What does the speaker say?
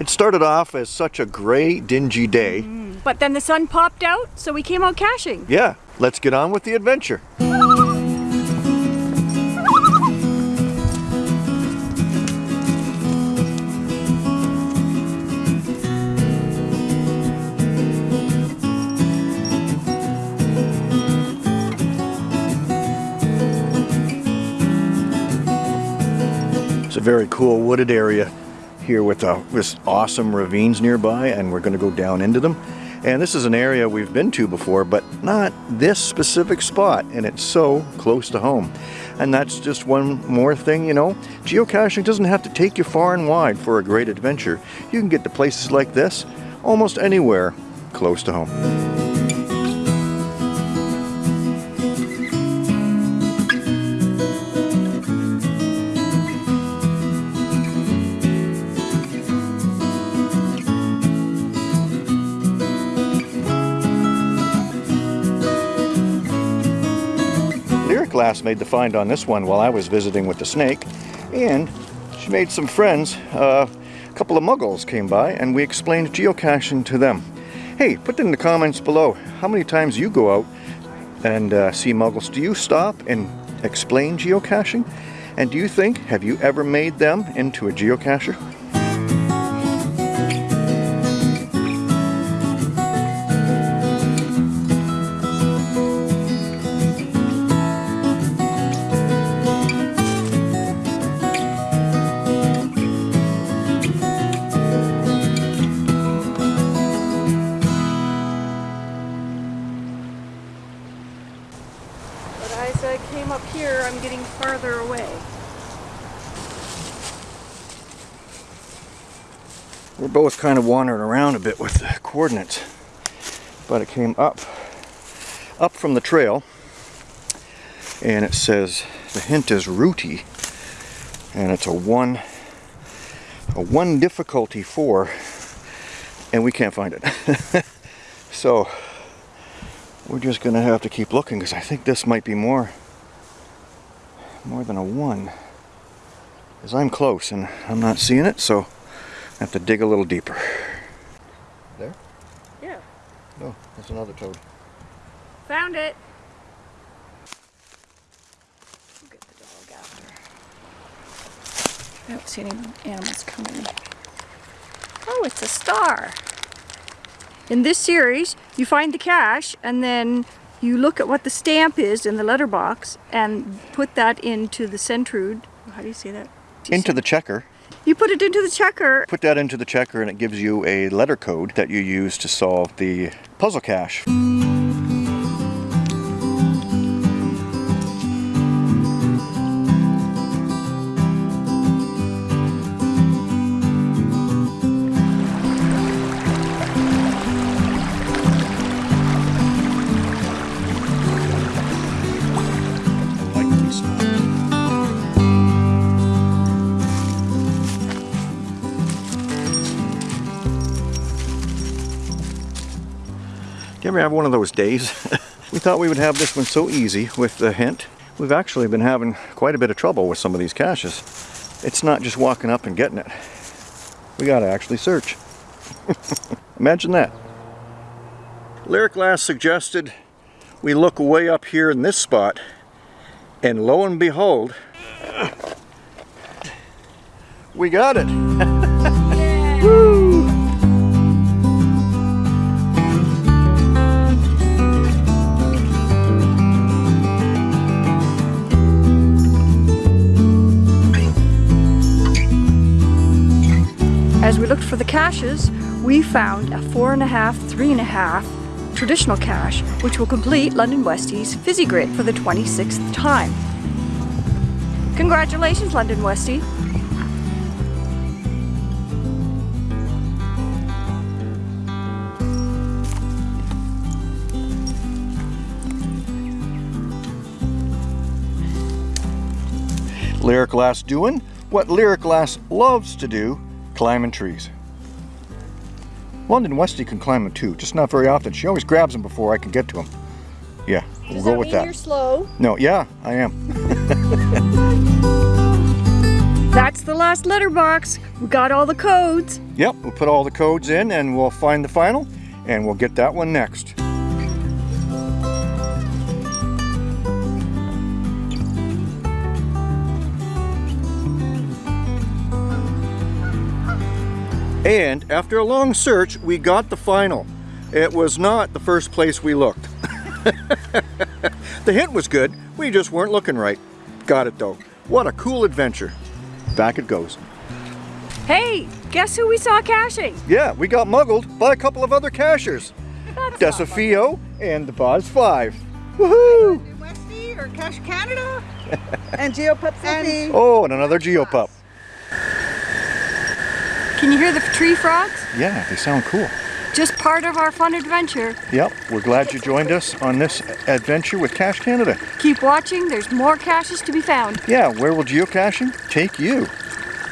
It started off as such a gray, dingy day. Mm, but then the sun popped out, so we came out caching. Yeah, let's get on with the adventure. It's a very cool wooded area here with uh, this awesome ravines nearby and we're going to go down into them. And this is an area we've been to before, but not this specific spot, and it's so close to home. And that's just one more thing, you know, geocaching doesn't have to take you far and wide for a great adventure. You can get to places like this almost anywhere close to home. Glass made the find on this one while I was visiting with the snake, and she made some friends. Uh, a couple of muggles came by, and we explained geocaching to them. Hey, put in the comments below how many times you go out and uh, see muggles. Do you stop and explain geocaching? And do you think, have you ever made them into a geocacher? We're both kind of wandering around a bit with the coordinates, but it came up, up from the trail, and it says the hint is rooty, and it's a one, a one difficulty four, and we can't find it. so we're just gonna have to keep looking because I think this might be more, more than a one. Because I'm close and I'm not seeing it, so I have to dig a little deeper. There? Yeah. No, that's another toad. Found it. We'll get the dog after. I don't see any animals coming. Oh, it's a star. In this series, you find the cache and then you look at what the stamp is in the letterbox and put that into the centroid. How do you say that? into the checker. You put it into the checker. Put that into the checker and it gives you a letter code that you use to solve the puzzle cache. You ever have one of those days? we thought we would have this one so easy with the hint. We've actually been having quite a bit of trouble with some of these caches. It's not just walking up and getting it. We gotta actually search. Imagine that. Lyric Glass suggested we look way up here in this spot and lo and behold, we got it. Looked for the caches, we found a four and a half, three and a half traditional cache, which will complete London Westie's Fizzy Grid for the 26th time. Congratulations, London Westie! Lyric Glass doing what Lyric Glass loves to do, climbing trees. London Westie can climb them too, just not very often. She always grabs them before I can get to them. Yeah, we'll go that with that. you're slow? No, yeah, I am. That's the last letterbox. We got all the codes. Yep, we'll put all the codes in and we'll find the final and we'll get that one next. And after a long search, we got the final. It was not the first place we looked. the hint was good, we just weren't looking right. Got it though. What a cool adventure. Back it goes. Hey, guess who we saw caching? Yeah, we got muggled by a couple of other cachers. Desafio and the Boz 5. Woohoo! New Westie or Cache Canada and GeoPup City. Oh, and another Geopup. Can you hear the tree frogs? Yeah, they sound cool. Just part of our fun adventure. Yep, we're glad you joined us on this adventure with Cache Canada. Keep watching, there's more caches to be found. Yeah, where will geocaching take you?